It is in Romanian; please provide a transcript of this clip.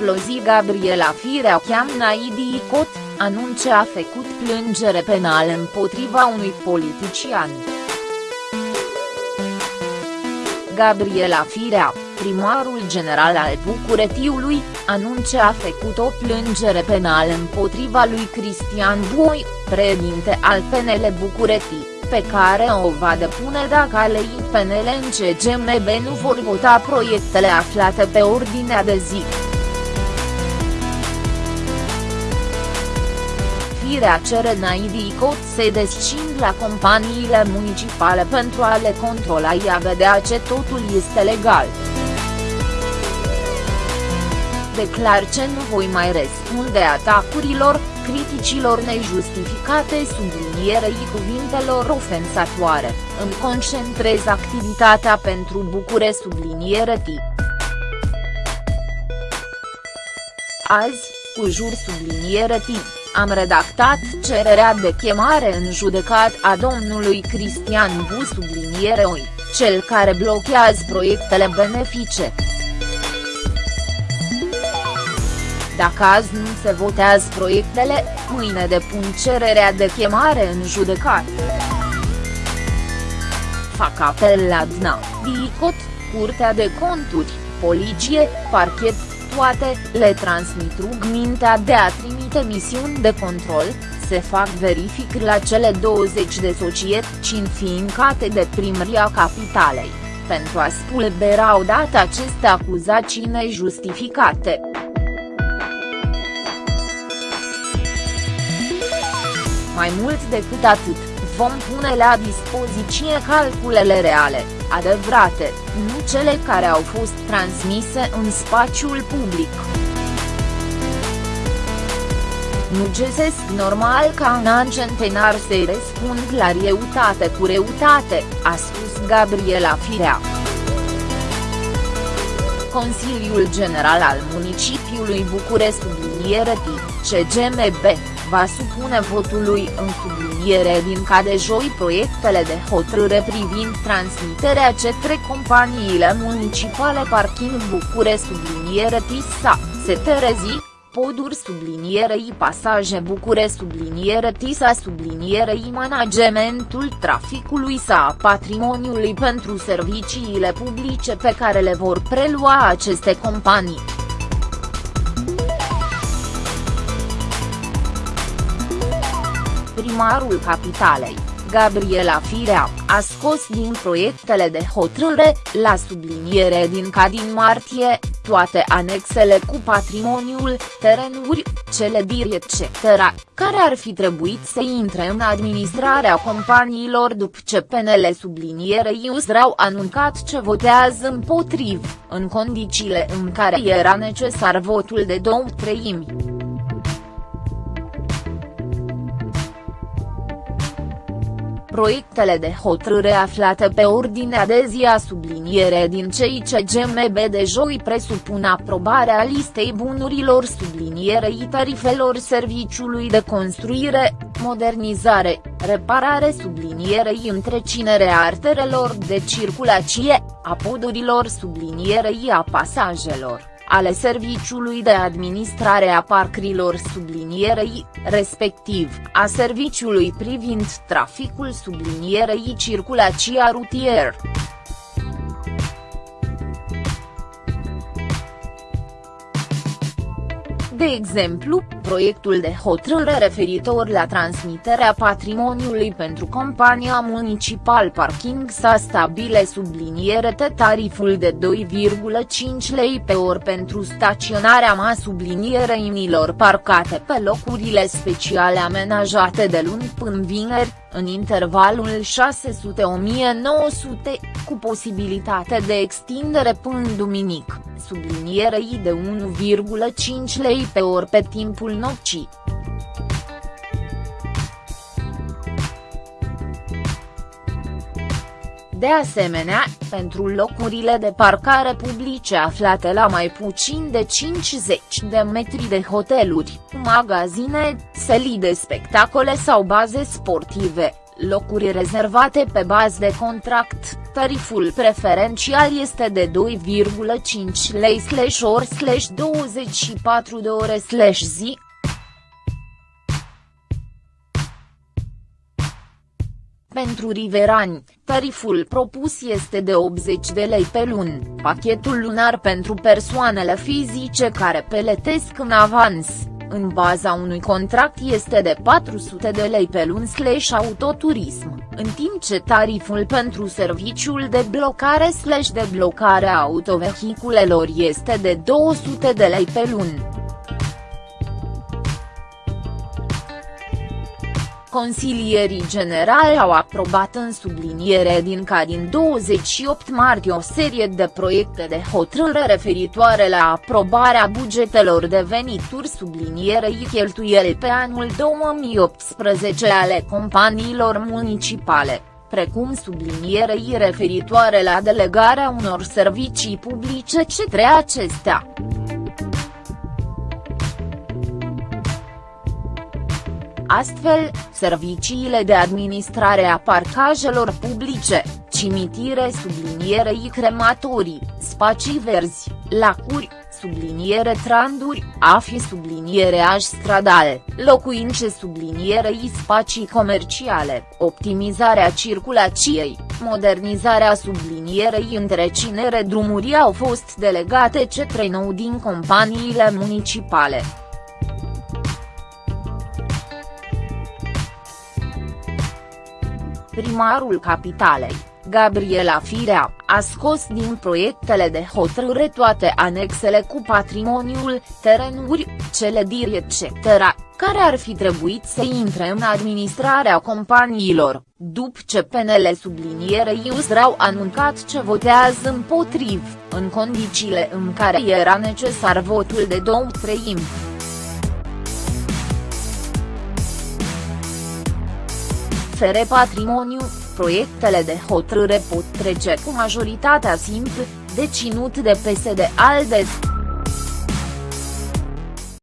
exploziv Gabriela Firea Naidi Icot, anunce a făcut plângere penală împotriva unui politician. Gabriela Firea, primarul general al Bucuretiului, anunce a făcut o plângere penală împotriva lui Cristian Boi, președinte al PNL Bucuretii, pe care o va depune dacă aleii PNL în CGMB nu vor vota proiectele aflate pe ordinea de zi. Firea cere Naidi Cot să descind la companiile municipale pentru a le controla i a vedea ce totul este legal. Declar ce nu voi mai răspunde atacurilor, criticilor nejustificate sublinierei cuvintelor ofensatoare, îmi concentrez activitatea pentru Bucure subliniere T. Azi, cu jur subliniere T, am redactat cererea de chemare în judecat a domnului Cristian Bu subliniere OI, cel care blochează proiectele benefice. Dacă azi nu se votează proiectele, mâine depun cererea de chemare în judecat. Fac apel la DNA, DICOT, Curtea de Conturi, Poliție, Parchet, toate, le transmit rugmintea de a trimite misiuni de control, se fac verific la cele 20 de societăți înființate de primăria capitalei, pentru a spulbera odată aceste acuzații nejustificate. Mai mult decât atât, vom pune la dispoziție calculele reale, adevărate, nu cele care au fost transmise în spațiul public. Nu găsesc normal ca un an centenar să-i răspund la reutate cu reutate, a spus Gabriela Firea. Consiliul General al Municipiului București subliniere CGMB va supune votului în subliniere din ca de joi proiectele de hotărâre privind transmiterea către companiile municipale Parking Bucure subliniere TISA, Seterezi, poduri sublinierei pasaje Bucure subliniere TISA sublinierei managementul traficului sa patrimoniului pentru serviciile publice pe care le vor prelua aceste companii. Primarul capitalei, Gabriela Firea, a scos din proiectele de hotărâre, la subliniere din ca din martie, toate anexele cu patrimoniul, terenuri, clădiri etc., care ar fi trebuit să intre în administrarea companiilor după ce PNL subliniere USR au anuncat ce votează împotriv, în condițiile în care era necesar votul de două treimi. Proiectele de hotărâre aflate pe ordinea de zi a subliniere din cei ce GMB de joi presupun aprobarea listei bunurilor sublinierei tarifelor serviciului de construire, modernizare, reparare sublinierei întrecinerea arterelor de circulație, a podurilor sublinierei a pasajelor ale Serviciului de Administrare a Parcrilor sublinierei, respectiv, a Serviciului privind traficul sublinierei circulația rutier. De exemplu, proiectul de hotărâre referitor la transmiterea patrimoniului pentru compania municipal Parking s-a stabile subliniere de tariful de 2,5 lei pe or pentru staționarea ma subliniere inilor parcate pe locurile speciale amenajate de luni până vineri, în intervalul 600-1900, cu posibilitate de extindere până duminic, sublinierei de 1,5 lei pe ori pe timpul nopții. De asemenea, pentru locurile de parcare publice aflate la mai puțin de 50 de metri de hoteluri, magazine, sălii de spectacole sau baze sportive, locuri rezervate pe bază de contract, tariful preferențial este de 2,5 lei slash ori slash 24 de ore slash zi, Pentru riverani, tariful propus este de 80 de lei pe lună, pachetul lunar pentru persoanele fizice care peletesc în avans, în baza unui contract este de 400 de lei pe lună slash autoturism, în timp ce tariful pentru serviciul de blocare slash de blocare a autovehiculelor este de 200 de lei pe lună. Consilierii generali au aprobat în subliniere din ca din 28 martie o serie de proiecte de hotărâre referitoare la aprobarea bugetelor de venituri sublinierei cheltuieli pe anul 2018 ale companiilor municipale precum sublinierei referitoare la delegarea unor servicii publice către acestea. Astfel, serviciile de administrare a parcajelor publice, cimitire sublinierei crematorii, spații verzi, lacuri, subliniere tranduri, afi subliniere aș stradale, locuințe sublinierei spații comerciale, optimizarea circulației, modernizarea sublinierei întrecinere drumurii au fost delegate către nou din companiile municipale. Primarul capitalei, Gabriela Firea, a scos din proiectele de hotărâre toate anexele cu patrimoniul, terenuri, clădiri etc., care ar fi trebuit să intre în administrarea companiilor, după ce PNL sublinierei au anuncat ce votează împotriv, în condițiile în care era necesar votul de două treimi. FR Patrimoniu, proiectele de hotărâre pot trece cu majoritatea simplă, deținut de PSD-ALDE.